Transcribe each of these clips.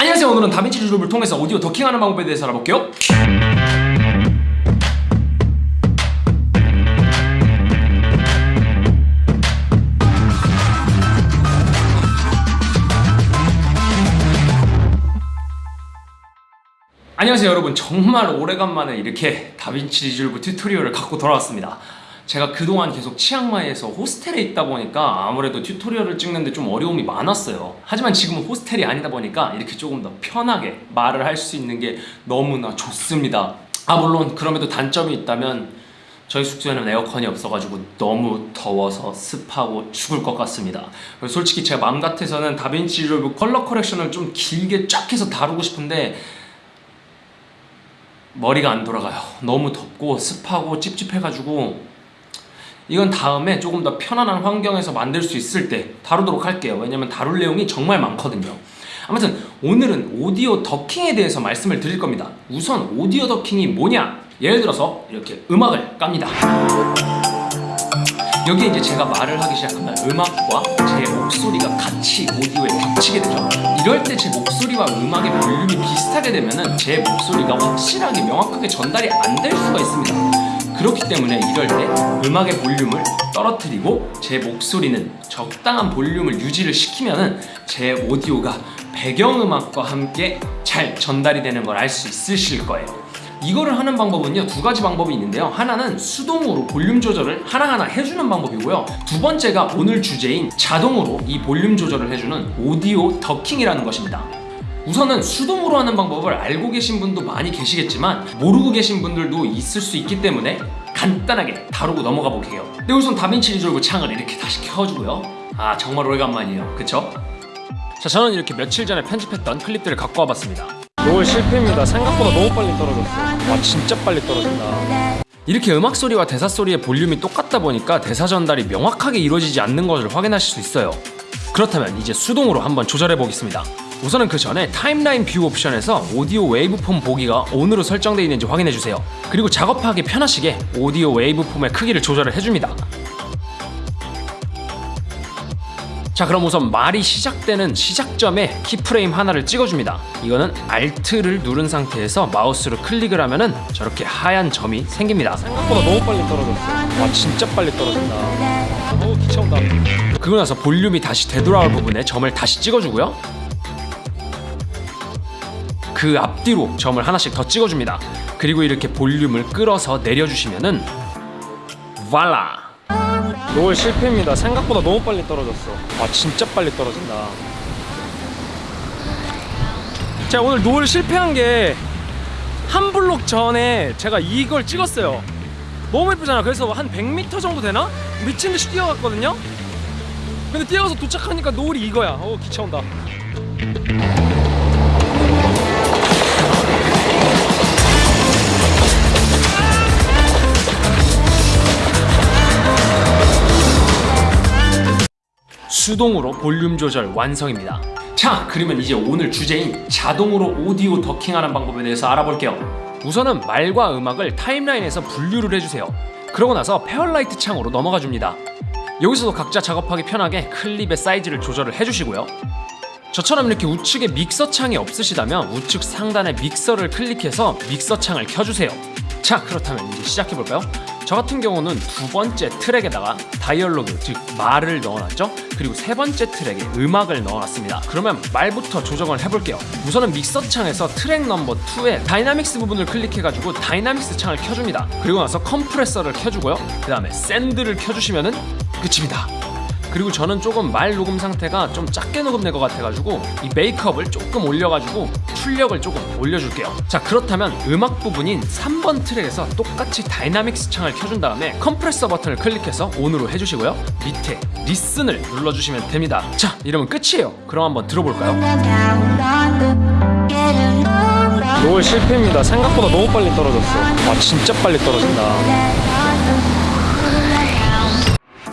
안녕하세요. 오늘은 DaVinci Resolve를 통해서 오디오 ducking하는 방법에 대해서 알아볼게요. 안녕하세요 여러분. 정말 오래간만에 이렇게 DaVinci Resolve tutorial을 갖고 돌아왔습니다 제가 그동안 계속 치앙마이에서 호스텔에 있다 보니까 아무래도 tutorial을 찍는데 좀 어려움이 많았어요. 하지만 지금은 호스텔이 아니다 보니까 이렇게 조금 더 편하게 말을 할 수 있는 게 너무나 좋습니다. 아 물론 그럼에도 단점이 있다면 저희 숙소에는 에어컨이 없어가지고 너무 더워서 습하고 죽을 것 같습니다. 솔직히 제가 마음 같아서는 DaVinci Resolve color correction을 좀 길게 쫙 해서 다루고 싶은데 머리가 안 돌아가요. 너무 덥고 습하고 찝찝해가지고 이건 다음에 조금 더 편안한 환경에서 만들 수 있을 때 다루도록 할게요. 왜냐면 다룰 내용이 정말 많거든요. 아무튼 오늘은 오디오 더킹에 대해서 말씀을 드릴 겁니다. 우선 오디오 더킹이 뭐냐? 예를 들어서 이렇게 음악을 깝니다. 여기에 이제 제가 말을 하기 시작하면 음악과 제 목소리가 같이 오디오에 겹치게 되죠. 이럴 때 제 목소리와 음악의 볼륨이 비슷하게 되면 제 목소리가 확실하게 명확하게 전달이 안 될 수가 있습니다 그렇기 때문에 이럴 때 음악의 볼륨을 떨어뜨리고 제 목소리는 적당한 볼륨을 유지를 시키면 제 오디오가 배경음악과 함께 잘 전달이 되는 걸 알 수 있으실 거예요. 이거를 하는 방법은요 두 가지 방법이 있는데요. 하나는 수동으로 볼륨 조절을 하나하나 해주는 방법이고요. 두 번째가 오늘 주제인 자동으로 이 볼륨 조절을 해주는 오디오 ducking이라는 것입니다 우선은 수동으로 하는 방법을 알고 계신 분도 많이 계시겠지만 모르고 계신 분들도 있을 수 있기 때문에 간단하게 다루고 넘어가 볼게요 네 우선 DaVinci Resolve 창을 이렇게 다시 켜주고요 아 정말 오래간만이에요 그쵸? 자 저는 이렇게 며칠 전에 편집했던 클립들을 갖고 와봤습니다 노을 실패입니다. 생각보다 너무 빨리 떨어졌어. 와 진짜 빨리 떨어진다. 이렇게 음악 소리와 대사 소리의 볼륨이 똑같다 보니까 대사 전달이 명확하게 이루어지지 않는 것을 확인하실 수 있어요 그렇다면 이제 수동으로 한번 조절해 보겠습니다 우선은 그 전에 timeline view 옵션에서 오디오 waveform 보기가 ON으로 설정되어 있는지 확인해 주세요 그리고 작업하기 편하시게 오디오 waveform의 크기를 조절을 해줍니다 자 그럼 우선 말이 시작되는 시작점에 키프레임 하나를 찍어줍니다 이거는 Alt를 누른 상태에서 마우스로 클릭을 하면 은 저렇게 하얀 점이 생깁니다 생각보다 너무 빨리 떨어졌어. 와 진짜 빨리 떨어진다. 어우 기차온다. 그러고 나서 볼륨이 다시 되돌아올 부분에 점을 다시 찍어주고요 그 앞뒤로 점을 하나씩 더 찍어줍니다 그리고 이렇게 볼륨을 끌어서 내려주시면은 발라 노을 실패입니다. 생각보다 너무 빨리 떨어졌어. 와 진짜 빨리 떨어진다. 제가 오늘 노을 실패한 게 한 블록 전에 제가 이걸 찍었어요 너무 예쁘잖아 그래서 한 100m 정도 되나? 미친듯이 뛰어갔거든요 근데 뛰어가서 도착하니까 노을이 이거야 어 기차 온다 수동으로 볼륨 조절 완성입니다. 자 그러면 이제 오늘 주제인 자동으로 오디오 ducking하는 방법에 대해서 알아볼게요. 우선은 말과 음악을 timeline에서 분류를 해주세요. 그러고 나서 Fairlight 창으로 넘어가 줍니다. 여기서도 각자 작업하기 편하게 클립의 사이즈를 조절을 해주시고요. 저처럼 이렇게 우측에 믹서 창이 없으시다면 우측 상단에 믹서를 클릭해서 믹서 창을 켜주세요. 자 그렇다면 이제 시작해볼까요? 저 같은 경우는 두 번째 트랙에다가 dialogue 즉 말을 넣어놨죠? 그리고 세 번째 트랙에 음악을 넣어놨습니다. 그러면 말부터 조정을 해볼게요. 우선은 믹서 창에서 트랙 넘버 2에 dynamics 부분을 클릭해가지고 dynamics 창을 켜줍니다. 그리고 나서 컴프레서를 켜주고요. 그 다음에 send를 켜주시면은 끝입니다 그리고 저는 조금 말 녹음 상태가 좀 작게 녹음된 것 같아가지고 이 메이크업을 조금 올려가지고 출력을 조금 올려줄게요 자 그렇다면 음악 부분인 3번 트랙에서 똑같이 dynamics 창을 켜준 다음에 컴프레서 버튼을 클릭해서 ON으로 해주시고요 밑에 listen을 눌러주시면 됩니다 자 이러면 끝이에요 그럼 한번 들어볼까요? 노을 실패입니다. 생각보다 너무 빨리 떨어졌어. 와 진짜 빨리 떨어진다.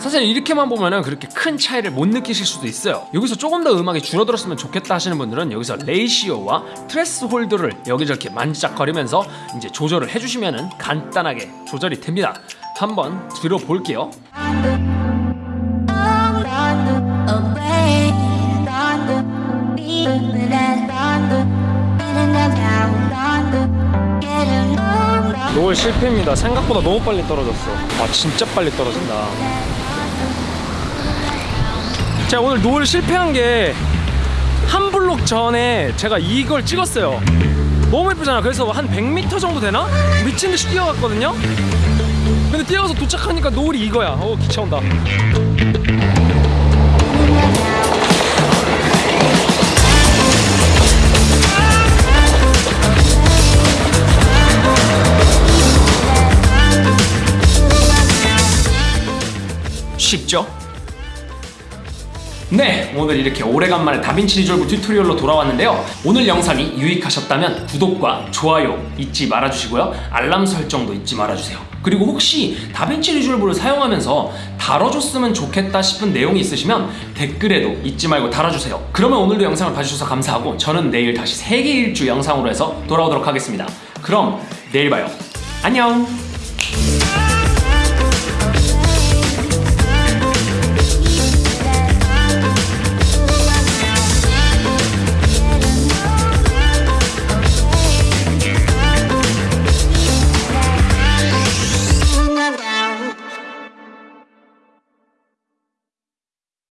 사실 이렇게만 보면은 그렇게 큰 차이를 못 느끼실 수도 있어요. 여기서 조금 더 음악이 줄어들었으면 좋겠다 하시는 분들은 여기서 ratio와 threshold를 이렇게 저렇게 만지작거리면서 이제 조절을 해주시면은 간단하게 조절이 됩니다. 한번 들어볼게요. 노을 실패입니다. 생각보다 너무 빨리 떨어졌어. 아 진짜 빨리 떨어진다. 제가 오늘 노을 실패한 게 한 블록 전에 제가 이걸 찍었어요. 너무 예쁘잖아. 그래서 한 100m 정도 되나? 미친 듯이 뛰어갔거든요. 근데 뛰어가서 도착하니까 노을이 이거야. 어 기차 온다. 쉽죠? 네, 오늘 이렇게 오래간만에 DaVinci Resolve tutorial로 돌아왔는데요. 오늘 영상이 유익하셨다면 구독과 좋아요 잊지 말아주시고요. 알람 설정도 잊지 말아주세요. 그리고 혹시 DaVinci Resolve를 사용하면서 다뤄줬으면 좋겠다 싶은 내용이 있으시면 댓글에도 잊지 말고 달아주세요. 그러면 오늘도 영상을 봐주셔서 감사하고 저는 내일 다시 세계 일주 영상으로 해서 돌아오도록 하겠습니다. 그럼 내일 봐요. 안녕!